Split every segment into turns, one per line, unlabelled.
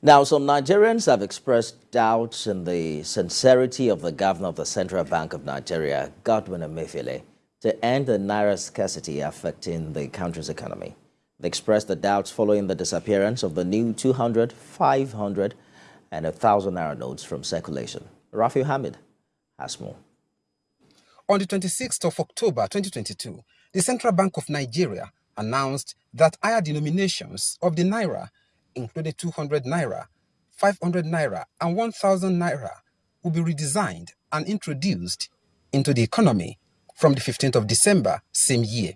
Now, some Nigerians have expressed doubts in the sincerity of the governor of the Central Bank of Nigeria, Godwin Emefiele, to end the naira scarcity affecting the country's economy. They expressed the doubts following the disappearance of the new 200, 500, and 1,000 naira notes from circulation. Rafi Hamid has more.
On the 26th of October 2022, the Central Bank of Nigeria announced that higher denominations of the naira including 200 naira, 500 naira, and 1000 naira, will be redesigned and introduced into the economy from the 15th of December same year.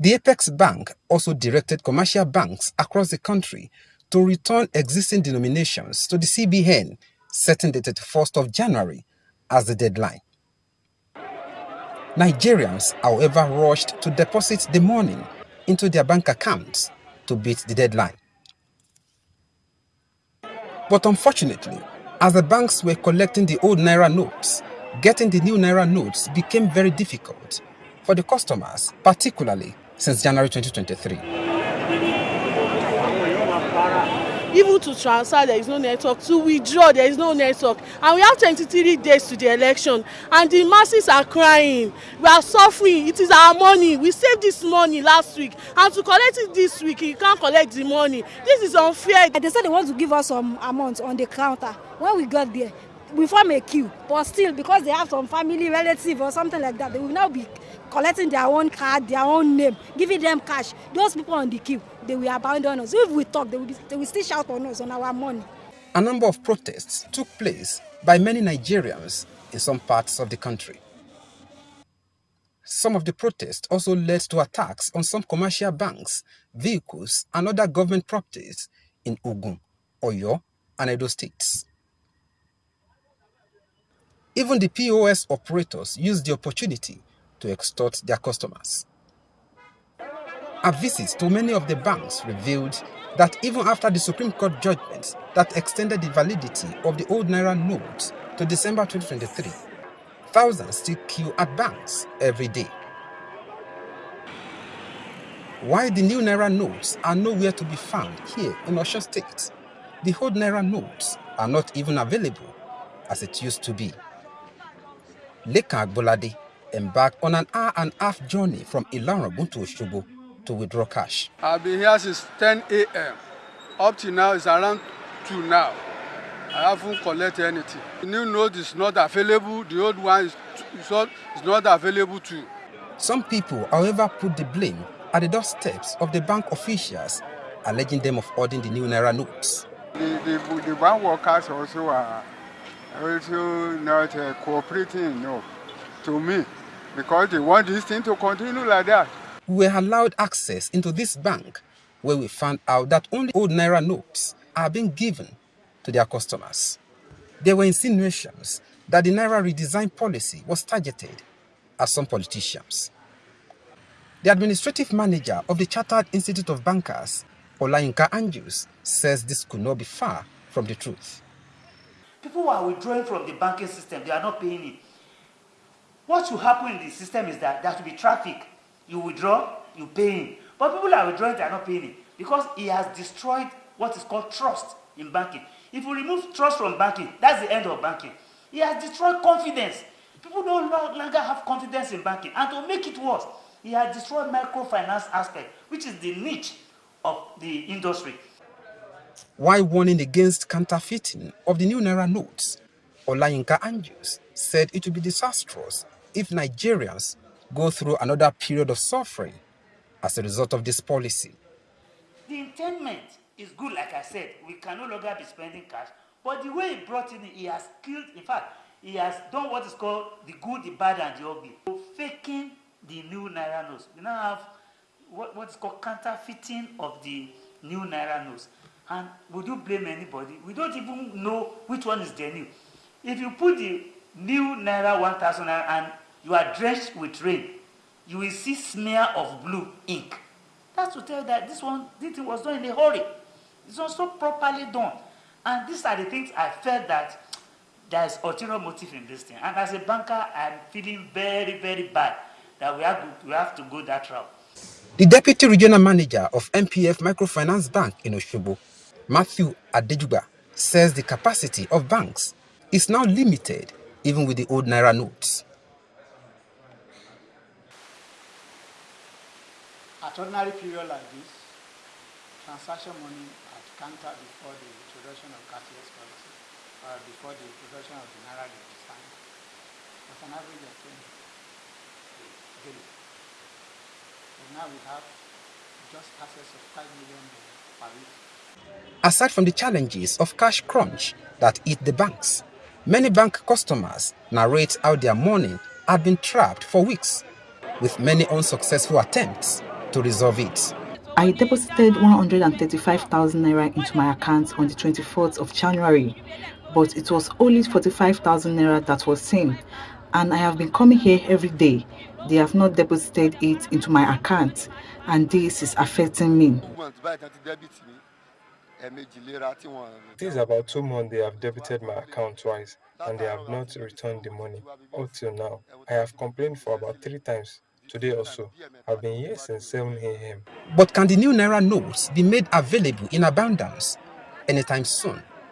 The Apex Bank also directed commercial banks across the country to return existing denominations to the CBN, setting the 31st of January as the deadline. Nigerians, however, rushed to deposit the money into their bank accounts to beat the deadline. But unfortunately, as the banks were collecting the old Naira notes, getting the new Naira notes became very difficult for the customers, particularly since January 2023.
Even to transfer there is no network. To withdraw there is no network. And we have 23 days to the election. And the masses are crying. We are suffering. It is our money. We saved this money last week. And to collect it this week you can't collect the money. This is unfair.
they said they want to give us some amount on the counter. When we got there we form a queue. But still because they have some family relative or something like that they will now be collecting their own card their own name giving them cash. Those people on the queue they will abandon us if we talk they will, be, they will still shout on us on our money.
a number of protests took place by many nigerians in some parts of the country. Some of the protests also led to attacks on some commercial banks, vehicles, and other government properties in Ogun, Oyo, and Edo states. Even the POS operators used the opportunity to extort their customers. A visit to many of the banks revealed that even after the Supreme Court judgment that extended the validity of the old Naira notes to December 2023, thousands still queue at banks every day. Why the new Naira notes are nowhere to be found here in Osun State, the old Naira notes are not even available as it used to be. Leka Agbolade embarked on an hour and a half journey from Ila Orangun to Osogbo to withdraw cash.
I've been here since 10 a.m. Up to now, it's around 2 now. I haven't collected anything. The new note is not available. The old one is, is, not, is not available too.
Some people, however, put the blame at the doorsteps of the bank officials, alleging them of holding the new Naira notes.
The, the, the bank workers also are also not uh, cooperating enough to me because they want this thing to continue like that.
We were allowed access into this bank where we found out that only old Naira notes are being given to their customers. There were insinuations that the Naira redesign policy was targeted at some politicians. The administrative manager of the Chartered Institute of Bankers, Olayinka Andrews, says this could not be far from the truth.
People who are withdrawing from the banking system, they are not paying it. What should happen in the system is that there should be traffic. You withdraw, you pay in. But people are withdrawing, they are not paying it. Because he has destroyed what is called trust in banking. If you remove trust from banking, that's the end of banking. He has destroyed confidence. People no longer have confidence in banking. And to make it worse, he has destroyed microfinance aspect, which is the niche of the industry.
While warning against counterfeiting of the new Naira notes, Olayinka Andrews said it would be disastrous if Nigerians go through another period of suffering as a result of this policy.
The intendment is good, like I said. We can no longer be spending cash. But the way he brought in, he has killed, in fact, he has done what is called the good, the bad, and the ugly. Faking the new Naira notes. We now have what, what is called counterfeiting of the new Naira notes. And would you blame anybody? We don't even know which one is the new. If you put the new Naira 1000 and you are drenched with rain, you will see smear of blue ink. That's to tell that this one, this thing was done in a hurry. It's not so properly done. And these are the things I felt that there is ulterior motive in this thing. And as a banker, I'm feeling very, very bad that we have, we have to go that route.
The deputy regional manager of MPF Microfinance Bank in Oshobo, Matthew Adejuba says the capacity of banks is now limited even with the old Naira notes.
At ordinary period like this, transaction money at counter before the introduction of cashless policy, or before the introduction of the Naira design, was an average of 20 daily. But now we have just access of 5 million per week.
Aside from the challenges of cash crunch that eat the banks, many bank customers narrate how their money had been trapped for weeks, with many unsuccessful attempts to resolve it.
I deposited 135,000 naira into my account on the 24th of January, but it was only 45,000 naira that was seen, and I have been coming here every day. They have not deposited it into my account, and this is affecting me.
It is about two months they have debited my account twice and they have not returned the money. Up till now, I have complained for about three times. Today also, I've been here since 7 a.m.
But can the new Naira notes be made available in abundance anytime soon?